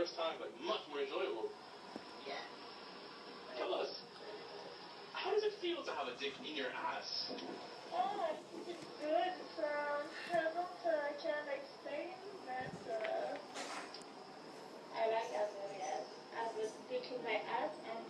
first time, but much more enjoyable. Yeah. Tell us, how does it feel to have a dick in your ass? Oh, it's good from heaven to I can't explain that. Uh, I like as well as I was dick in my ass and